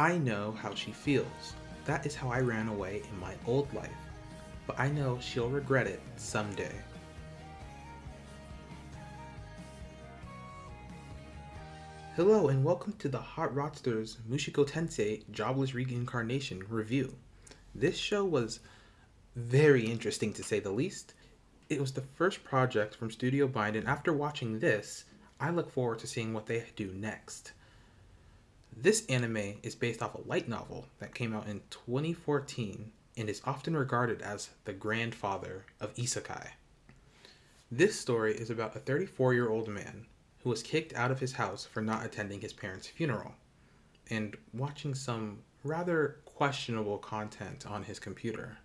I know how she feels. That is how I ran away in my old life. But I know she'll regret it someday. Hello and welcome to the Hot Rodsters Mushoku Tensei Jobless Reincarnation review. This show was very interesting to say the least. It was the first project from Studio Bind and after watching this, I look forward to seeing what they do next. This anime is based off a light novel that came out in 2014 and is often regarded as the grandfather of isekai. This story is about a 34 year old man who was kicked out of his house for not attending his parents' funeral and watching some rather questionable content on his computer.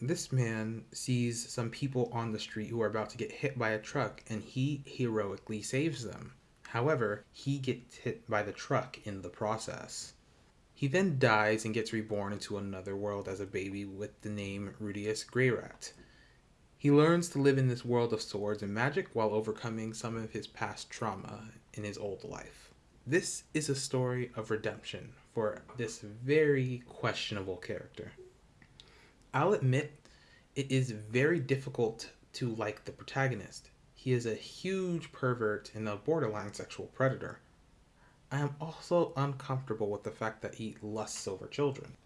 This man sees some people on the street who are about to get hit by a truck and he heroically saves them. However, he gets hit by the truck in the process. He then dies and gets reborn into another world as a baby with the name Rudeus Greyrat. He learns to live in this world of swords and magic while overcoming some of his past trauma in his old life. This is a story of redemption for this very questionable character. I'll admit it is very difficult to like the protagonist. He is a huge pervert and a borderline sexual predator. I am also uncomfortable with the fact that he lusts over children.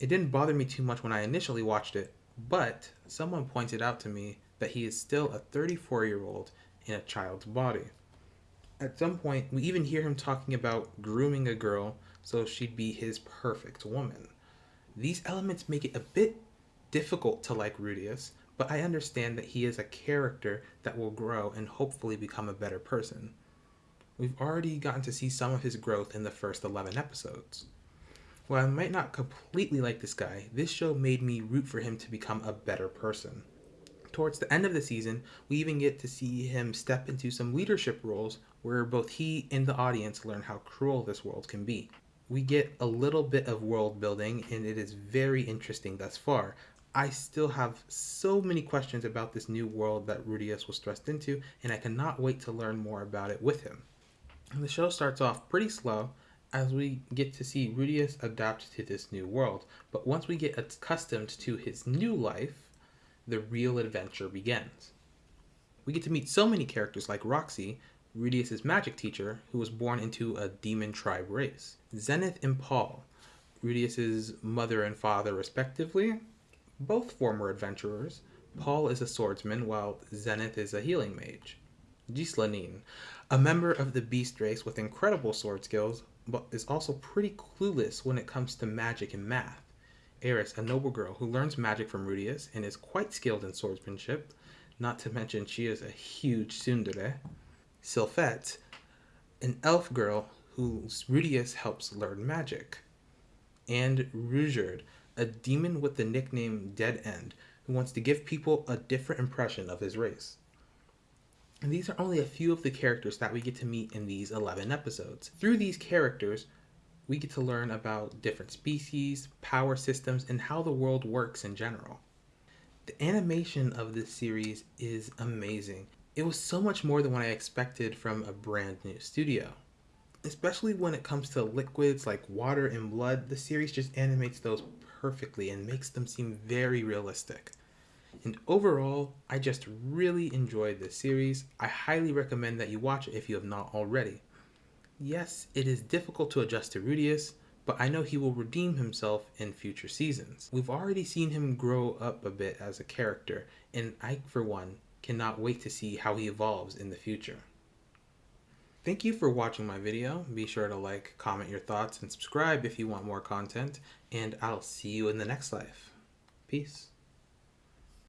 It didn't bother me too much when I initially watched it, but someone pointed out to me that he is still a 34 year old in a child's body. At some point, we even hear him talking about grooming a girl so she'd be his perfect woman. These elements make it a bit difficult to like Rudeus, but I understand that he is a character that will grow and hopefully become a better person. We've already gotten to see some of his growth in the first 11 episodes. While I might not completely like this guy, this show made me root for him to become a better person. Towards the end of the season, we even get to see him step into some leadership roles where both he and the audience learn how cruel this world can be. We get a little bit of world building and it is very interesting thus far. I still have so many questions about this new world that Rudeus was thrust into and I cannot wait to learn more about it with him. The show starts off pretty slow as we get to see Rudeus adapt to this new world, but once we get accustomed to his new life, the real adventure begins. We get to meet so many characters like Roxy, Rudeus's magic teacher, who was born into a demon tribe race, Zenith and Paul, Rudeus's mother and father respectively, both former adventurers. Paul is a swordsman while Zenith is a healing mage. Ghislaine, a member of the beast race with incredible sword skills, but is also pretty clueless when it comes to magic and math. Eris, a noble girl who learns magic from Rudeus and is quite skilled in swordsmanship, not to mention she is a huge tsundere. Sylphiette, an elf girl who Rudeus helps learn magic. And Ruijerd, a demon with the nickname Dead End, who wants to give people a different impression of his race. And these are only a few of the characters that we get to meet in these 11 episodes. Through these characters, we get to learn about different species, power systems, and how the world works in general. The animation of this series is amazing. It was so much more than what I expected from a brand new studio. Especially when it comes to liquids like water and blood, the series just animates those perfectly and makes them seem very realistic. And overall, I just really enjoyed this series. I highly recommend that you watch it if you have not already. Yes, it is difficult to adjust to Rudeus, but I know he will redeem himself in future seasons. We've already seen him grow up a bit as a character, and I, for one, cannot wait to see how he evolves in the future. Thank you for watching my video. Be sure to like, comment your thoughts, and subscribe if you want more content, and I'll see you in the next life. Peace.